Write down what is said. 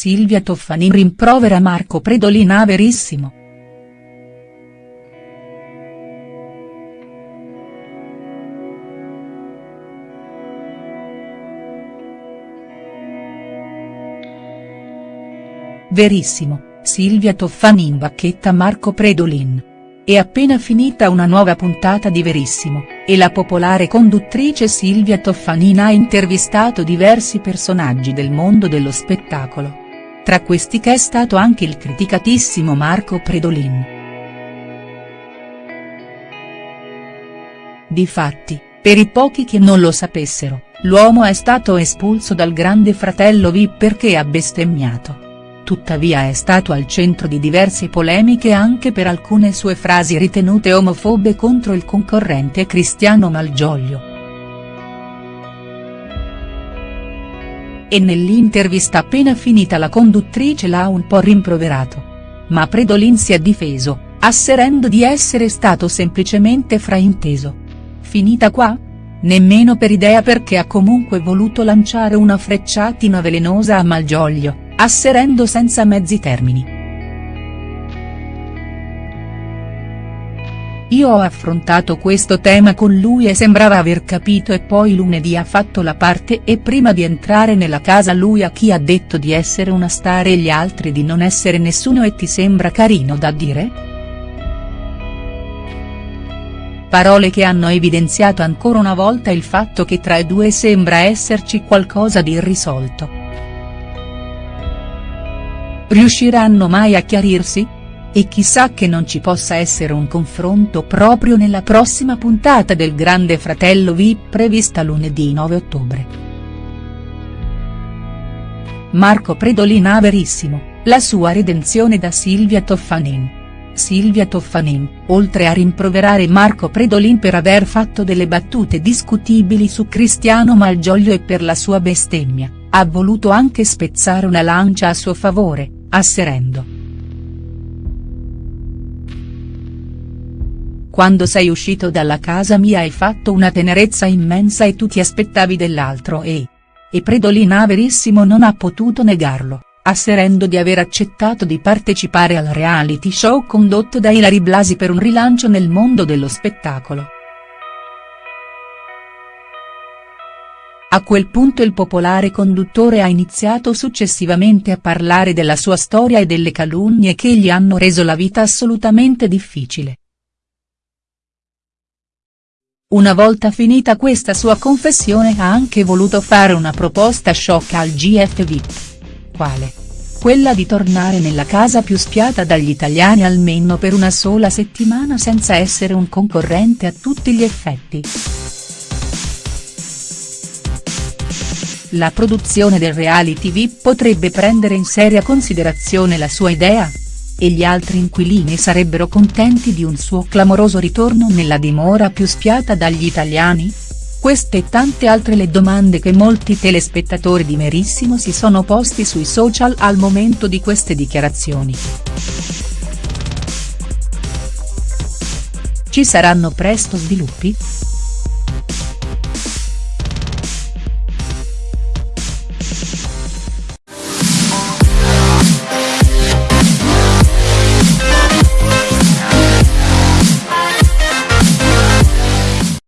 Silvia Toffanin rimprovera Marco Predolin a Verissimo. Verissimo, Silvia Toffanin bacchetta Marco Predolin. È appena finita una nuova puntata di Verissimo, e la popolare conduttrice Silvia Toffanin ha intervistato diversi personaggi del mondo dello spettacolo. Tra questi che è stato anche il criticatissimo Marco Predolin. Difatti, per i pochi che non lo sapessero, l'uomo è stato espulso dal grande fratello VIP perché ha bestemmiato tuttavia è stato al centro di diverse polemiche anche per alcune sue frasi ritenute omofobe contro il concorrente Cristiano Malgioglio. E nell'intervista appena finita la conduttrice l'ha un po' rimproverato. Ma Predolin si è difeso, asserendo di essere stato semplicemente frainteso. Finita qua? Nemmeno per idea perché ha comunque voluto lanciare una frecciatina velenosa a Malgioglio asserendo senza mezzi termini. Io ho affrontato questo tema con lui e sembrava aver capito e poi lunedì ha fatto la parte e prima di entrare nella casa lui a chi ha detto di essere una star e gli altri di non essere nessuno e ti sembra carino da dire?. Parole che hanno evidenziato ancora una volta il fatto che tra i due sembra esserci qualcosa di irrisolto. Riusciranno mai a chiarirsi? E chissà che non ci possa essere un confronto proprio nella prossima puntata del Grande Fratello VIP prevista lunedì 9 ottobre. Marco Predolina Verissimo, la sua redenzione da Silvia Toffanin. Silvia Toffanin, oltre a rimproverare Marco Predolin per aver fatto delle battute discutibili su Cristiano Malgioglio e per la sua bestemmia, ha voluto anche spezzare una lancia a suo favore, asserendo. Quando sei uscito dalla casa mia hai fatto una tenerezza immensa e tu ti aspettavi dell'altro e. E Predolina Verissimo non ha potuto negarlo, asserendo di aver accettato di partecipare al reality show condotto da Ilari Blasi per un rilancio nel mondo dello spettacolo. A quel punto il popolare conduttore ha iniziato successivamente a parlare della sua storia e delle calunnie che gli hanno reso la vita assolutamente difficile. Una volta finita questa sua confessione ha anche voluto fare una proposta sciocca al GF VIP. Quale? Quella di tornare nella casa più spiata dagli italiani almeno per una sola settimana senza essere un concorrente a tutti gli effetti. La produzione del reality VIP potrebbe prendere in seria considerazione la sua idea? E gli altri inquilini sarebbero contenti di un suo clamoroso ritorno nella dimora più spiata dagli italiani? Queste e tante altre le domande che molti telespettatori di Merissimo si sono posti sui social al momento di queste dichiarazioni. Ci saranno presto sviluppi?.